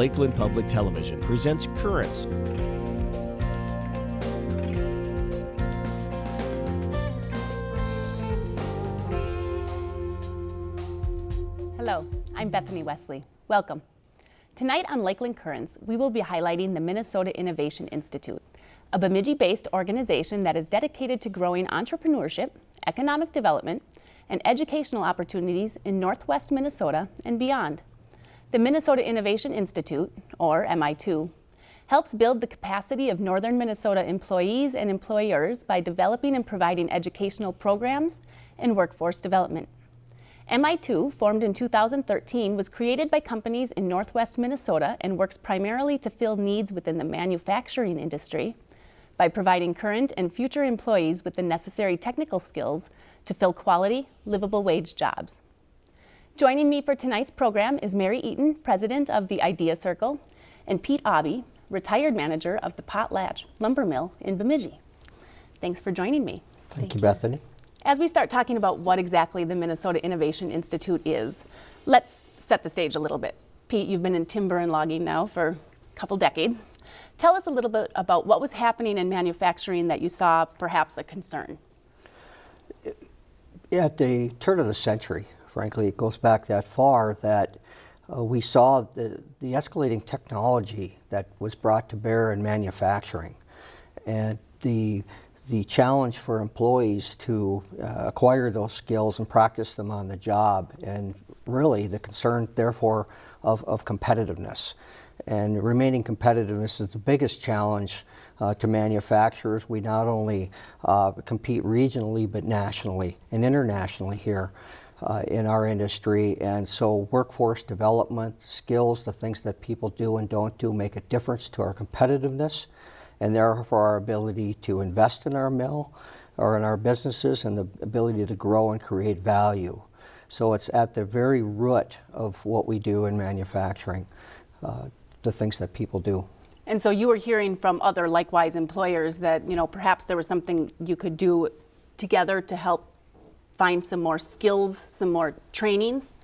Lakeland Public Television presents Currents. Hello, I'm Bethany Wesley. Welcome. Tonight on Lakeland Currents, we will be highlighting the Minnesota Innovation Institute, a Bemidji-based organization that is dedicated to growing entrepreneurship, economic development, and educational opportunities in Northwest Minnesota and beyond. The Minnesota Innovation Institute, or MI2, helps build the capacity of northern Minnesota employees and employers by developing and providing educational programs and workforce development. MI2, formed in 2013, was created by companies in northwest Minnesota and works primarily to fill needs within the manufacturing industry by providing current and future employees with the necessary technical skills to fill quality, livable wage jobs. Joining me for tonight's program is Mary Eaton, president of the Idea Circle, and Pete Aube, retired manager of the Potlatch Lumber Mill in Bemidji. Thanks for joining me. Thank, Thank you, Bethany. As we start talking about what exactly the Minnesota Innovation Institute is, let's set the stage a little bit. Pete, you've been in timber and logging now for a couple decades. Tell us a little bit about what was happening in manufacturing that you saw perhaps a concern. At the turn of the century, frankly, it goes back that far that uh, we saw the, the escalating technology that was brought to bear in manufacturing. And the, the challenge for employees to uh, acquire those skills and practice them on the job, and really the concern, therefore, of, of competitiveness. And remaining competitiveness is the biggest challenge uh, to manufacturers. We not only uh, compete regionally, but nationally and internationally here uh, in our industry. And so workforce development, skills, the things that people do and don't do make a difference to our competitiveness and therefore our ability to invest in our mill or in our businesses and the ability to grow and create value. So it's at the very root of what we do in manufacturing, uh, the things that people do. And so you were hearing from other likewise employers that, you know, perhaps there was something you could do together to help find some more skills, some more trainings?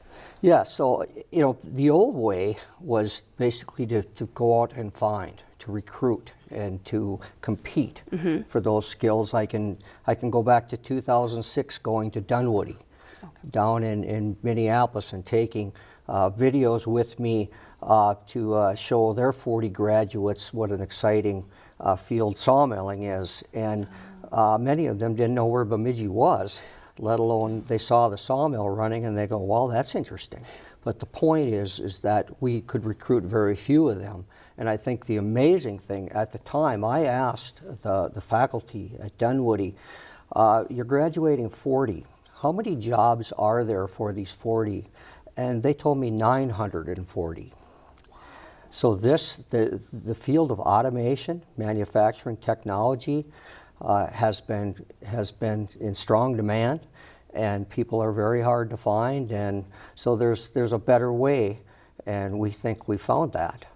Yeah, so, you know, the old way was basically to, to go out and find, to recruit, and to compete mm -hmm. for those skills. I can, I can go back to 2006 going to Dunwoody okay. down in, in Minneapolis and taking uh, videos with me uh, to uh, show their 40 graduates what an exciting uh, field sawmilling is. And uh, many of them didn't know where Bemidji was, let alone they saw the sawmill running and they go, well, that's interesting. But the point is, is that we could recruit very few of them. And I think the amazing thing at the time, I asked the, the faculty at Dunwoody, uh, you're graduating 40. How many jobs are there for these 40? And they told me 940. So this, the, the field of automation, manufacturing technology, uh, has been has been in strong demand, and people are very hard to find. And so there's there's a better way, and we think we found that.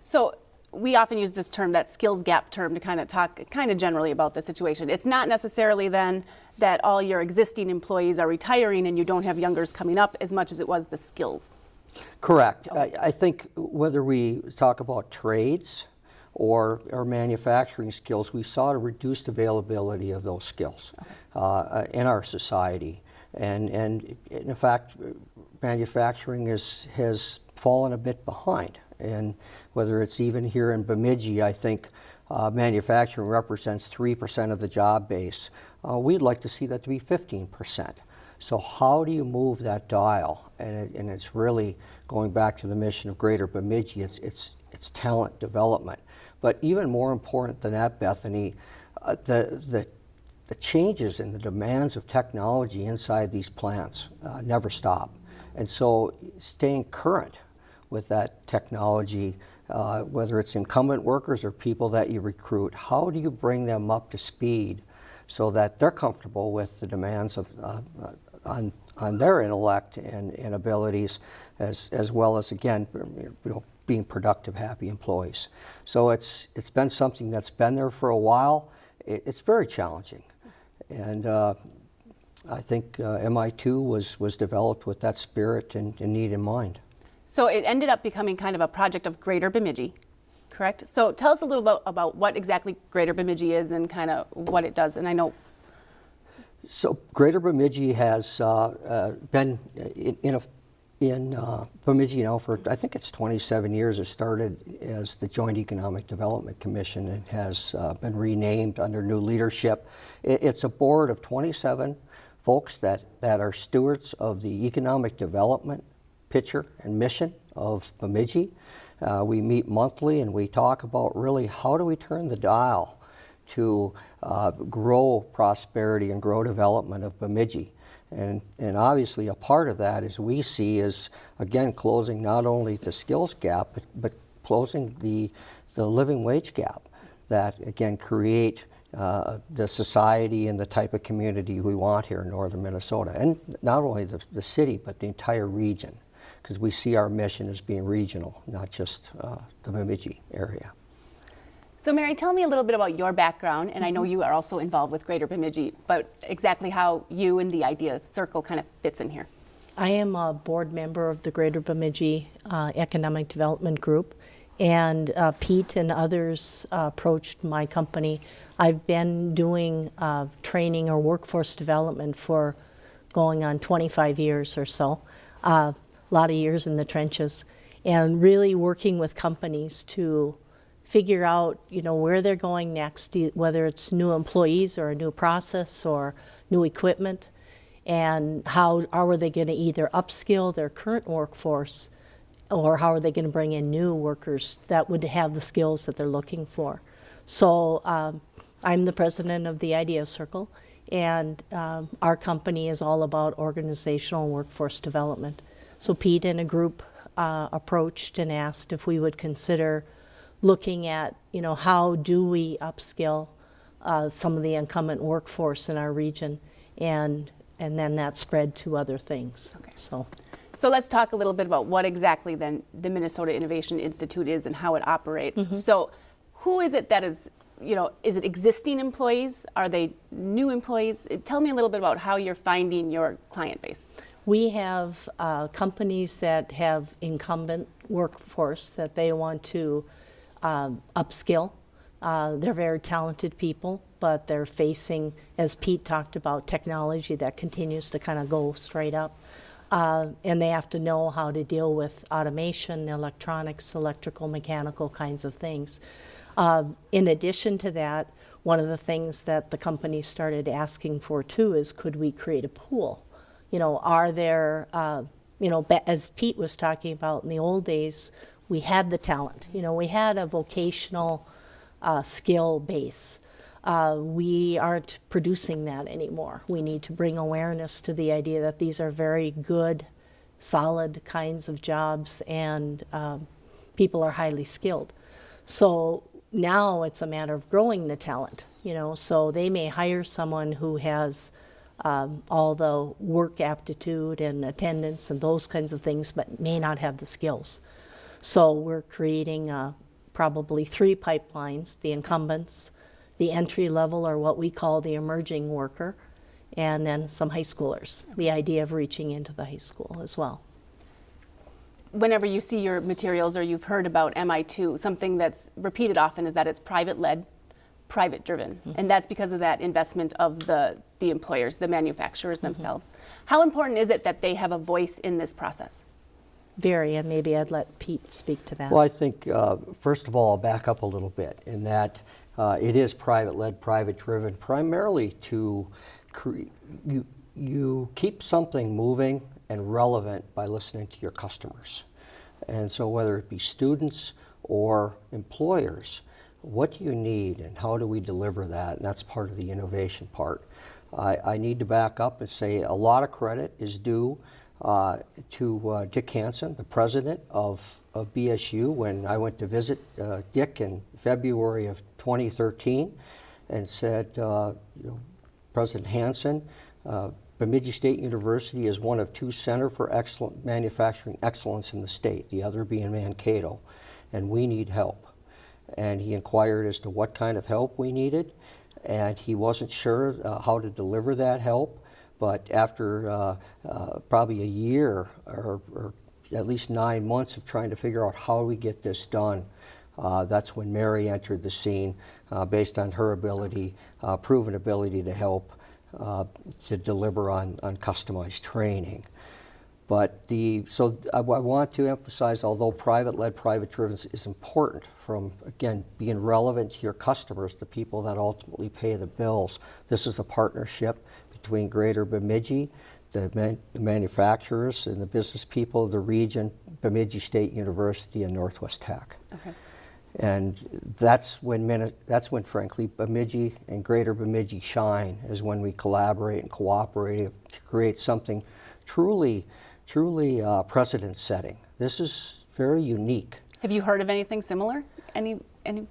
So we often use this term, that skills gap term, to kind of talk kind of generally about the situation. It's not necessarily then that all your existing employees are retiring and you don't have youngers coming up as much as it was the skills. Correct. I, I, think whether we talk about trades or, or manufacturing skills, we saw a reduced availability of those skills okay. uh, in our society. And, and in fact, manufacturing is, has fallen a bit behind. And whether it's even here in Bemidji, I think uh, manufacturing represents 3% of the job base. Uh, we'd like to see that to be 15%. So how do you move that dial? And, it, and it's really going back to the mission of Greater Bemidji, it's, it's, it's talent development. But even more important than that, Bethany, uh, the, the, the changes in the demands of technology inside these plants uh, never stop. And so staying current with that technology, uh, whether it's incumbent workers or people that you recruit, how do you bring them up to speed so that they're comfortable with the demands of uh, on, on their intellect and, and abilities, as, as well as, again, you know, being productive, happy employees. So it's, it's been something that's been there for a while. It, it's very challenging. And uh, I think uh, MI2 was, was developed with that spirit and, and need in mind. So it ended up becoming kind of a project of Greater Bemidji, correct? So tell us a little bit about what exactly Greater Bemidji is and kind of what it does. And I know So Greater Bemidji has uh, uh, been in, in, a, in uh, Bemidji now for, I think it's 27 years. It started as the Joint Economic Development Commission and has uh, been renamed under new leadership. It, it's a board of 27 folks that, that are stewards of the economic development picture and mission of Bemidji. Uh, we meet monthly and we talk about really how do we turn the dial to uh, grow prosperity and grow development of Bemidji. And, and obviously, a part of that, as we see, is again closing not only the skills gap, but, but closing the, the living wage gap that again create uh, the society and the type of community we want here in northern Minnesota. And not only the, the city, but the entire region, because we see our mission as being regional, not just uh, the Bemidji area. So, Mary, tell me a little bit about your background, and I know you are also involved with Greater Bemidji, but exactly how you and the Idea Circle kind of fits in here. I am a board member of the Greater Bemidji uh, Economic Development Group, and uh, Pete and others uh, approached my company. I've been doing uh, training or workforce development for going on 25 years or so, uh, a lot of years in the trenches, and really working with companies to figure out, you know, where they're going next, whether it's new employees or a new process or new equipment, and how are they going to either upskill their current workforce or how are they going to bring in new workers that would have the skills that they're looking for. So um, I'm the president of the Idea Circle, and um, our company is all about organizational workforce development. So Pete and a group uh, approached and asked if we would consider looking at, you know, how do we upskill uh, some of the incumbent workforce in our region, and and then that spread to other things. Okay. So. So let's talk a little bit about what exactly then the Minnesota Innovation Institute is and how it operates. So who is it that is, you know, is it existing employees? Are they new employees? Tell me a little bit about how you're finding your client base. We have uh, companies that have incumbent workforce that they want to um, upskill. Uh, they're very talented people, but they're facing, as Pete talked about, technology that continues to kind of go straight up. Uh, and they have to know how to deal with automation, electronics, electrical, mechanical kinds of things. Uh, in addition to that, one of the things that the company started asking for too is could we create a pool? You know, are there, uh, you know, as Pete was talking about in the old days, we had the talent. You know, we had a vocational uh, skill base. Uh, we aren't producing that anymore. We need to bring awareness to the idea that these are very good, solid kinds of jobs, and um, people are highly skilled. So now it's a matter of growing the talent. You know, so they may hire someone who has um, all the work aptitude and attendance and those kinds of things, but may not have the skills. So we're creating uh, probably three pipelines: the incumbents, the entry level, or what we call the emerging worker, and then some high schoolers. The idea of reaching into the high school as well. Whenever you see your materials or you've heard about MI2, something that's repeated often is that it's private led, private driven. And that's because of that investment of the, the employers, the manufacturers themselves. How important is it that they have a voice in this process? Very, and maybe I'd let Pete speak to that. Well, I think, uh, first of all, I'll back up a little bit in that uh, it is private led, private driven, primarily to you, you keep something moving and relevant by listening to your customers. And so, whether it be students or employers, what do you need and how do we deliver that? And that's part of the innovation part. I, I need to back up and say a lot of credit is due uh, to uh, Dick Hanson, the president of, of BSU, when I went to visit uh, Dick in February of 2013 and said, uh, you know, President Hanson, uh, Bemidji State University is one of two Center for Excellent Manufacturing Excellence in the state, the other being Mankato, and we need help. And he inquired as to what kind of help we needed, and he wasn't sure uh, how to deliver that help. But after uh, uh, probably a year or, or at least nine months of trying to figure out how we get this done. Uh, that's when Mary entered the scene uh, based on her ability, uh, proven ability to help uh, to deliver on, on customized training. But the, so I, I want to emphasize, although private-led, private-driven is- is important from, again, being relevant to your customers, the people that ultimately pay the bills, this is a partnership between Greater Bemidji, the man- the manufacturers and the business people of the region, Bemidji State University and Northwest Tech. Okay. And that's when, that's when frankly, Bemidji and Greater Bemidji shine, is when we collaborate and cooperate to create something truly, truly uh, precedent-setting. This is very unique. Have you heard of anything similar? Any, any,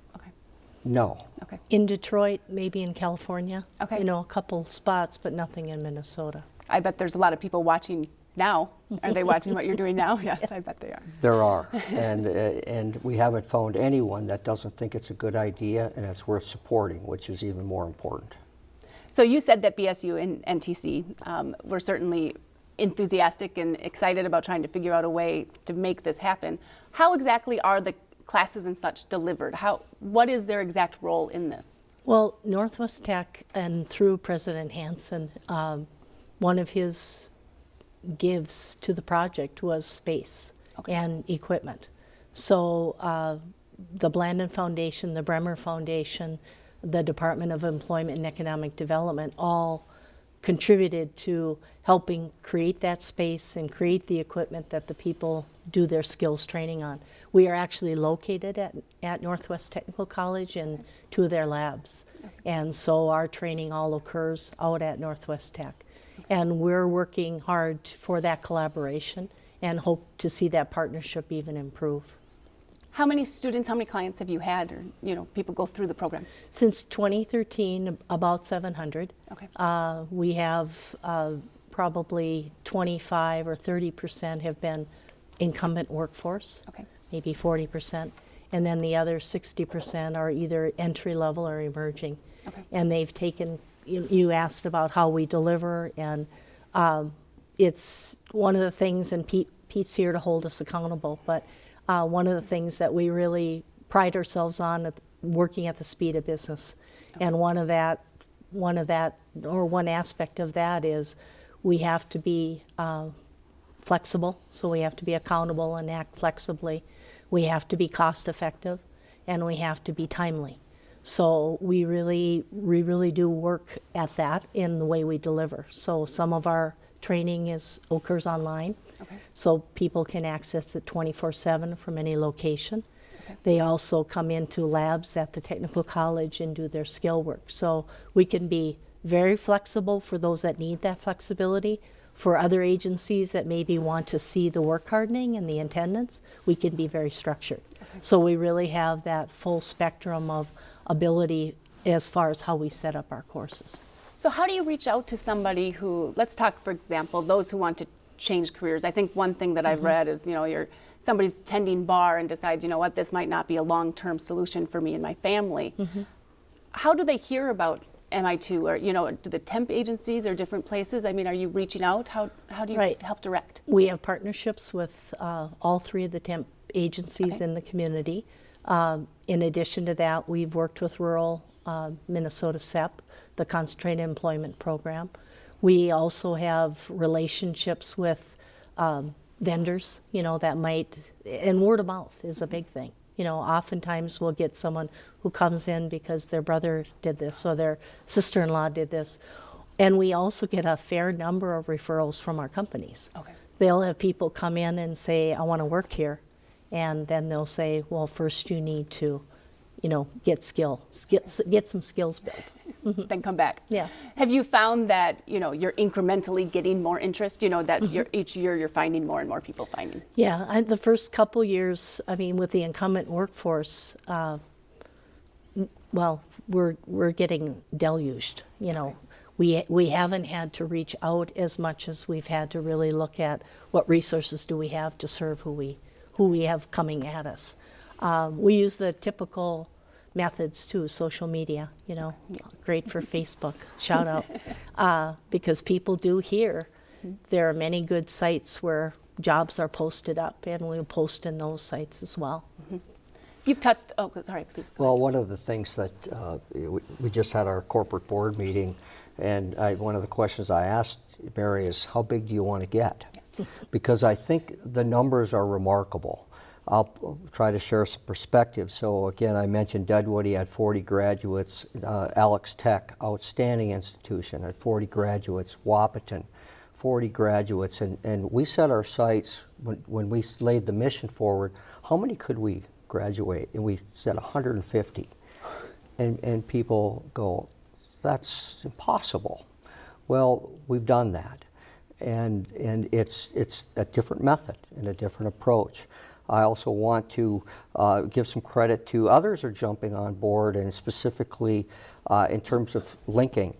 No. okay. In Detroit, maybe in California. Okay. You know, a couple spots, but nothing in Minnesota. I bet there's a lot of people watching now. Are they watching what you're doing now? Yes, I bet they are. There are, and, uh, and we haven't found anyone that doesn't think it's a good idea and it's worth supporting, which is even more important. So you said that BSU and NTC um, were certainly enthusiastic and excited about trying to figure out a way to make this happen. How exactly are the classes and such delivered? How, what is their exact role in this? Well, Northwest Tech and through President Hanson, um, one of his gives to the project was space Okay. and equipment. So uh, the Blandin Foundation, the Bremer Foundation, the Department of Employment and Economic Development all contributed to helping create that space and create the equipment that the people do their skills training on. We are actually located at, at Northwest Technical College in two of their labs. And so our training all occurs out at Northwest Tech. And we're working hard for that collaboration and hope to see that partnership even improve. How many students, how many clients have you had or, you know, people go through the program? Since 2013, about 700. Okay. Uh, we have uh, probably 25 or 30 percent have been incumbent workforce. Okay. Maybe 40 percent, and then the other 60 percent are either entry level or emerging. Okay. And they've taken. You, you asked about how we deliver, and um, it's one of the things. And Pete, Pete's here to hold us accountable, but uh, one of the things that we really pride ourselves on at working at the speed of business. And one of that, one of that, or one aspect of that is we have to be uh, flexible. So we have to be accountable and act flexibly. We have to be cost effective, and we have to be timely. So we really, we really do work at that in the way we deliver. So some of our training is occurs online, Okay. so people can access it 24/7 from any location. They also come into labs at the technical college and do their skill work. So we can be very flexible for those that need that flexibility. For other agencies that maybe want to see the work hardening and the attendance, we can be very structured. So we really have that full spectrum of ability as far as how we set up our courses. So how do you reach out to somebody who, let's talk, for example, those who want to change careers. I think one thing that I've mm-hmm. read is, you know, you're somebody's tending bar and decides, you know what, this might not be a long-term solution for me and my family. Mm-hmm. How do they hear about MI2 or, you know, do the temp agencies or different places? I mean, are you reaching out? How, how do you Right. help direct? We have partnerships with uh, all three of the temp agencies Okay. in the community. Um, in addition to that, we've worked with rural uh, Minnesota CEP, the Concentrated Employment Program. We also have relationships with um, vendors, you know, that might, and word of mouth is a big thing. You know, oftentimes we'll get someone who comes in because their brother did this or their sister in law did this. And we also get a fair number of referrals from our companies. Okay. They'll have people come in and say, I want to work here. And then they'll say, well, first you need to, you know, get skill, get, get some skills built. Then come back. Yeah. Have you found that you know you're incrementally getting more interest? You know that you're, each year you're finding more and more people finding. Yeah, I, the first couple years, I mean, with the incumbent workforce, uh, well, we're we're getting deluged. You know, we we haven't had to reach out as much as we've had to really look at what resources do we have to serve who we who we have coming at us. Um, we use the typical methods too, social media. You know, great for Facebook. Shout out uh, because people do hear. There are many good sites where jobs are posted up, and we'll post in those sites as well. You've touched, oh, sorry, please. go Well, one of the things that, uh, we we just had our corporate board meeting, and I, one of the questions I asked Mary is, how big do you want to get? Because I think the numbers are remarkable. I'll try to share some perspective. So again, I mentioned Dunwoody, he had 40 graduates. Uh, Alex Tech, outstanding institution, had 40 graduates. Wahpeton, 40 graduates. And, and we set our sights, when, when we laid the mission forward, how many could we graduate? And we said 150. And, and people go, that's impossible. Well, we've done that. And, and it's, it's a different method and a different approach. I also want to uh, give some credit to others are jumping on board, and specifically uh, in terms of linking.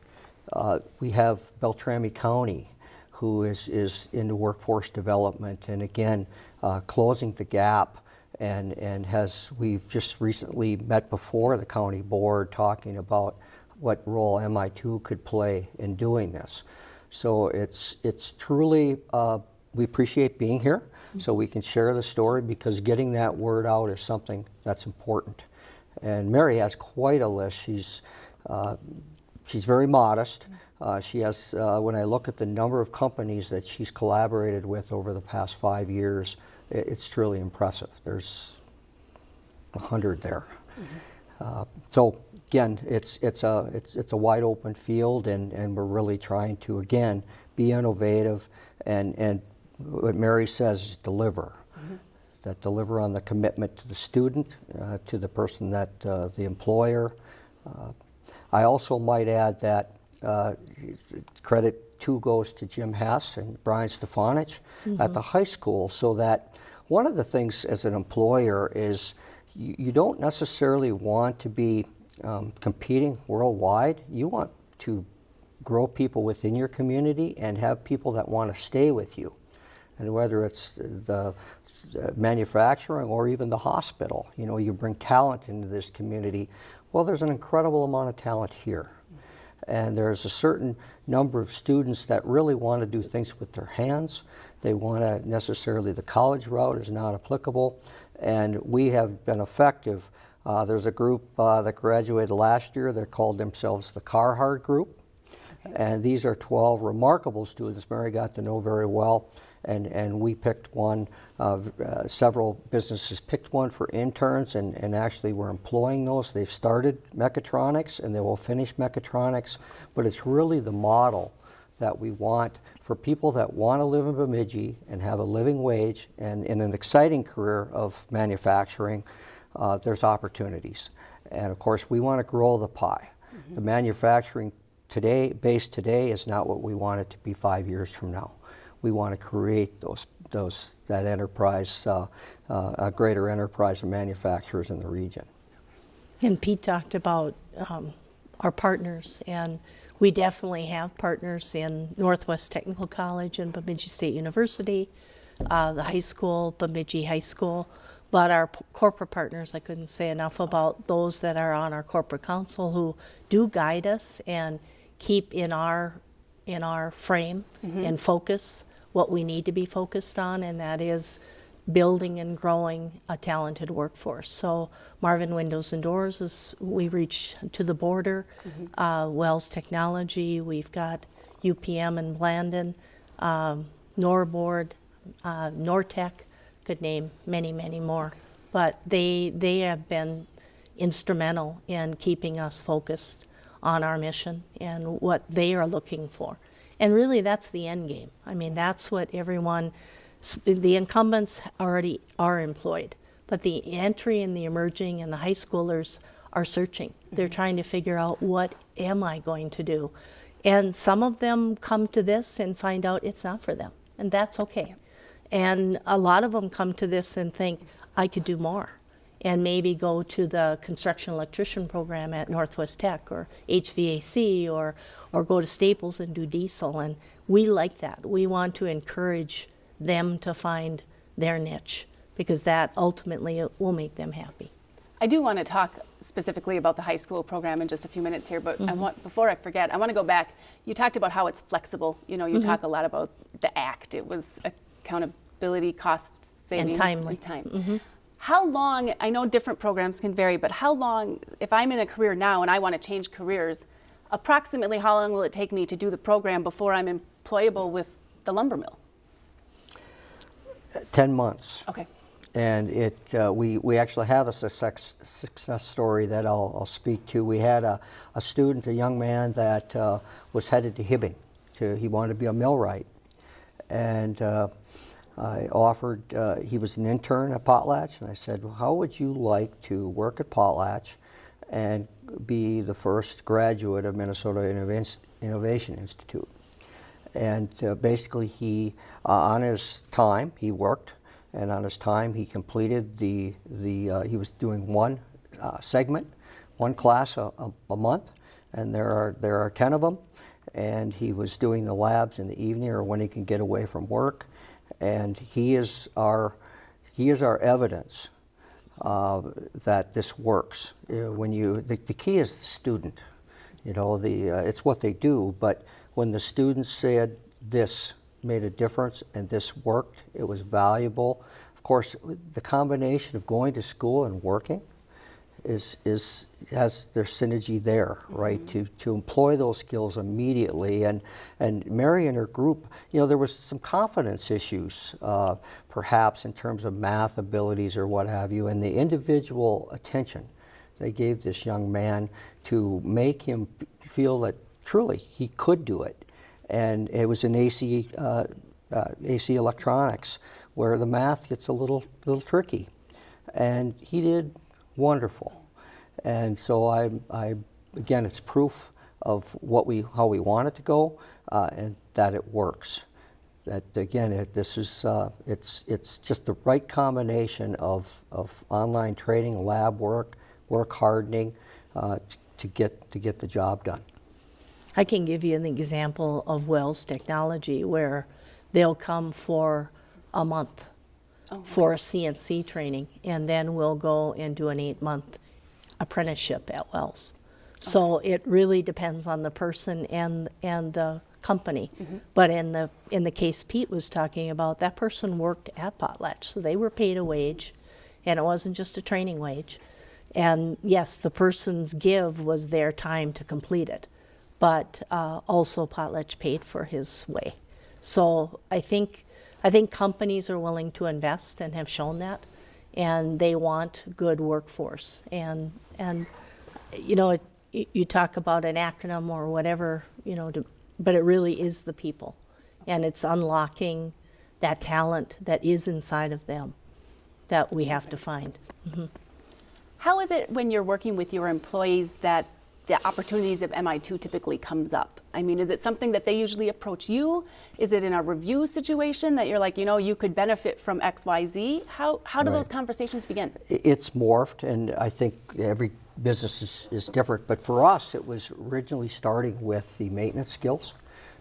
Uh, we have Beltrami County, who is, is into workforce development, and again, uh, closing the gap and, and has, we've just recently met before the county board talking about what role MI2 could play in doing this. So it's, it's truly, uh, we appreciate being here so we can share the story because getting that word out is something that's important. And Mary has quite a list. She's, uh, she's very modest. Uh, she has, uh, when I look at the number of companies that she's collaborated with over the past five years, it's truly impressive. There's a hundred there. Uh, So again, it's, it's a, it's, it's a wide open field and, and we're really trying to, again, be innovative and, and what Mary says is deliver. That deliver on the commitment to the student, uh, to the person that, uh, the employer. Uh, I also might add that uh, credit too goes to Jim Hess and Brian Stefanich at the high school so that one of the things as an employer is you, you don't necessarily want to be um, competing worldwide. You want to grow people within your community and have people that want to stay with you. And whether it's the manufacturing or even the hospital, you know, you bring talent into this community. Well, there's an incredible amount of talent here. And there's a certain number of students that really want to do things with their hands. They want to necessarily, the college route is not applicable. And we have been effective. Uh, there's a group uh, that graduated last year. They called themselves the Carhartt Group. And these are 12 remarkable students Mary got to know very well. And, and we picked one, uh, uh, several businesses picked one for interns, and, and actually we're employing those. They've started mechatronics and they will finish mechatronics, but it's really the model that we want for people that want to live in Bemidji and have a living wage and in an exciting career of manufacturing, uh, there's opportunities. And of course, we want to grow the pie. The manufacturing today, base today, is not what we want it to be five years from now. We want to create those, those, that enterprise, uh, uh, a greater enterprise of manufacturers in the region. And Pete talked about um, our partners, and we definitely have partners in Northwest Technical College and Bemidji State University, uh, the high school, Bemidji High School. But our p- corporate partners, I couldn't say enough about those that are on our corporate council who do guide us and keep in our in our frame and focus what we need to be focused on, and that is building and growing a talented workforce. So Marvin Windows and Doors is we reach to the border. Uh, Wells Technology, we've got UPM and Blandin, um, Norbord, uh, Nortech. Could name many, many more, but they they have been instrumental in keeping us focused on our mission and what they are looking for. And really, that's the end game. I mean, that's what everyone, the incumbents already are employed, but the entry and the emerging and the high schoolers are searching. They're mm-hmm. trying to figure out what am I going to do? And some of them come to this and find out it's not for them, and that's okay. And a lot of them come to this and think, I could do more and maybe go to the construction electrician program at Northwest Tech or HVAC or, or go to Staples and do diesel. And we like that. We want to encourage them to find their niche because that ultimately will make them happy. I do want to talk specifically about the high school program in just a few minutes here, but I mm-hmm. want, before I forget, I want to go back. You talked about how it's flexible. You know, you mm-hmm. talk a lot about the ACT. It was accountability cost saving, timely. time. Mm-hmm. How long? I know different programs can vary, but how long? If I'm in a career now and I want to change careers, approximately how long will it take me to do the program before I'm employable with the lumber mill? 10 months. Okay. And it, uh, we, we actually have a success, success story that I'll, I'll speak to. We had a, a student, a young man that uh, was headed to Hibbing. To, he wanted to be a millwright. And uh, I offered, uh, he was an intern at Potlatch, and I said, well, how would you like to work at Potlatch and be the first graduate of Minnesota Innova- Innovation Institute? And uh, basically, he, uh, on his time, he worked, and on his time, he completed the, the uh, he was doing one uh, segment, one class a, a, a month, and there are, there are 10 of them. And he was doing the labs in the evening or when he can get away from work. And he is our, he is our evidence uh, that this works. Uh, when you, the, the key is the student. You know, the, uh, it's what they do, but when the students said this made a difference and this worked, it was valuable. Of course, the combination of going to school and working is, is has their synergy there, right? To, to employ those skills immediately. And, and Mary and her group, you know, there was some confidence issues, uh, perhaps in terms of math abilities or what have you, and the individual attention they gave this young man to make him feel that truly he could do it. And it was in AC, uh, uh, AC electronics where the math gets a little, little tricky. And he did wonderful. And so I, I again, it's proof of what we, how we want it to go uh, and that it works. That again, it, this is, uh, it's, it's just the right combination of, of online training, lab work, work hardening uh, to, get, to get the job done. I can give you an example of Wells Technology where they'll come for a month for a CNC training, and then we'll go and do an eight-month apprenticeship at Wells. So it really depends on the person and, and the company. But in the, in the case Pete was talking about, that person worked at Potlatch, so they were paid a wage, and it wasn't just a training wage. And yes, the person's give was their time to complete it, but uh, also Potlatch paid for his way. So I think, I think companies are willing to invest and have shown that, and they want good workforce. And, and you know, it, you talk about an acronym or whatever, you know, to, but it really is the people. And it's unlocking that talent that is inside of them that we have to find. Mm-hmm. How is it when you're working with your employees that the opportunities of MI2 typically comes up? I mean, is it something that they usually approach you? Is it in a review situation that you're like, you know, you could benefit from XYZ? How, how do Right. those conversations begin? It's morphed, and I think every business is, is different. But for us, it was originally starting with the maintenance skills.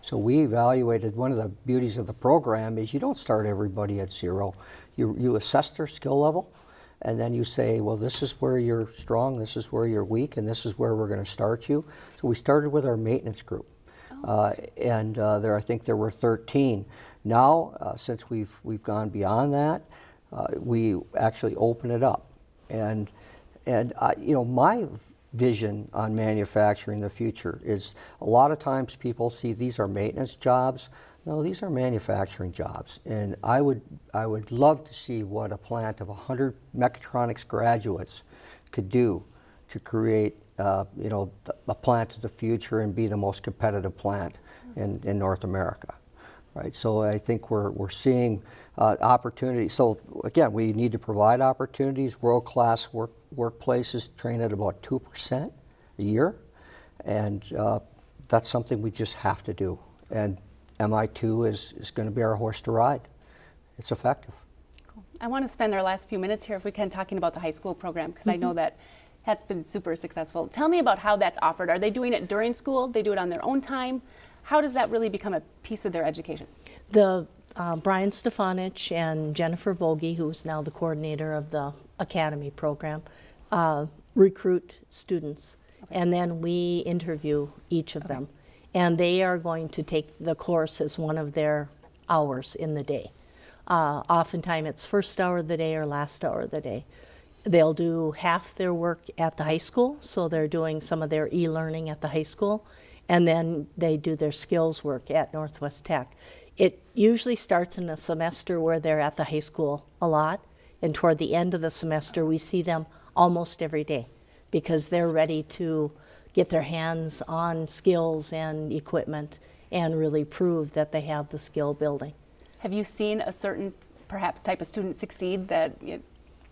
So we evaluated, one of the beauties of the program is you don't start everybody at zero. You, you assess their skill level, and then you say, well, this is where you're strong, this is where you're weak, and this is where we're going to start you. So we started with our maintenance group. Uh, and uh, there, I think there were 13. Now, uh, since we've, we've gone beyond that, uh, we actually open it up. And, and you know, my vision on manufacturing the future is a lot of times people see these are maintenance jobs. No, these are manufacturing jobs. And I would, I would love to see what a plant of 100 mechatronics graduates could do to create, uh, you know, a plant of the future and be the most competitive plant in, in North America. Right, so I think we're, we're seeing uh, opportunities. So again, we need to provide opportunities. World-class work, workplaces train at about 2% a year. And uh, that's something we just have to do. And MI2 is, is going to be our horse to ride. It's effective. I want to spend our last few minutes here, if we can, talking about the high school program because I know that that's been super successful. Tell me about how that's offered. Are they doing it during school? They do it on their own time? How does that really become a piece of their education? The uh, Brian Stefanich and Jennifer Vogie, who's now the coordinator of the academy program, uh, recruit students, and then we interview each of them, and they are going to take the course as one of their hours in the day. Uh, oftentimes it's first hour of the day or last hour of the day. They'll do half their work at the high school, so they're doing some of their e-learning at the high school, and then they do their skills work at Northwest Tech. It usually starts in a semester where they're at the high school a lot, and toward the end of the semester, we see them almost every day because they're ready to get their hands on skills and equipment and really prove that they have the skill building. Have you seen a certain, perhaps, type of student succeed that you know,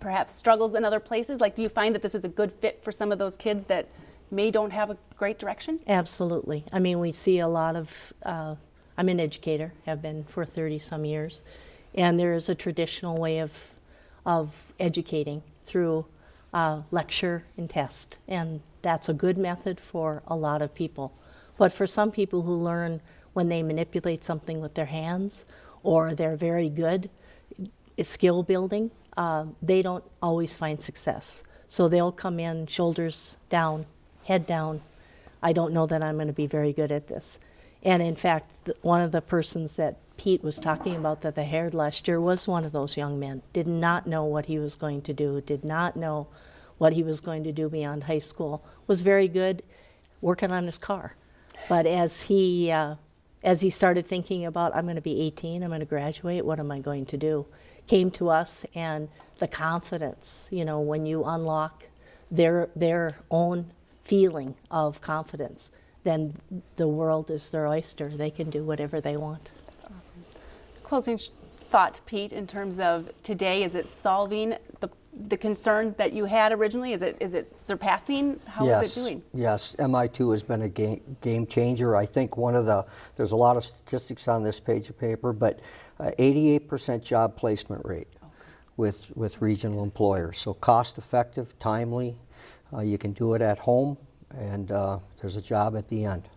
perhaps struggles in other places? Like, do you find that this is a good fit for some of those kids that may don't have a great direction? Absolutely. I mean, we see a lot of, uh, I'm an educator, have been for 30 some years, and there is a traditional way of, of educating through uh, lecture and test, and that's a good method for a lot of people. But for some people who learn when they manipulate something with their hands or they're very good skill building, uh, they don't always find success. So they'll come in shoulders down, head down. I don't know that I'm going to be very good at this. And in fact, one of the persons that Pete was talking about that they hired last year was one of those young men. Did not know what he was going to do, did not know what he was going to do beyond high school. Was very good working on his car. But as he, uh, as he started thinking about, I'm going to be 18, I'm going to graduate, what am I going to do? Came to us and the confidence, you know, when you unlock their, their own feeling of confidence, then the world is their oyster. They can do whatever they want. Closing thought, Pete, in terms of today, is it solving the, the concerns that you had originally? Is it, is it surpassing? How is yes, it doing? Yes, MI2 has been a game, game changer. I think one of the, there's a lot of statistics on this page of paper, but uh, 88% job placement rate with, with regional employers. So cost effective, timely, uh, you can do it at home, and uh, there's a job at the end.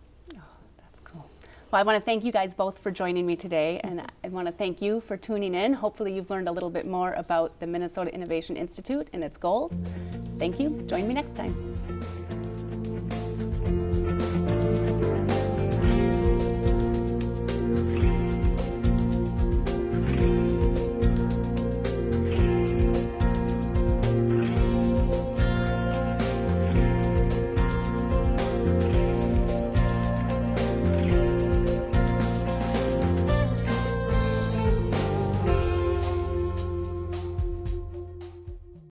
Well, I want to thank you guys both for joining me today, and I want to thank you for tuning in. Hopefully, you've learned a little bit more about the Minnesota Innovation Institute and its goals. Thank you. Join me next time.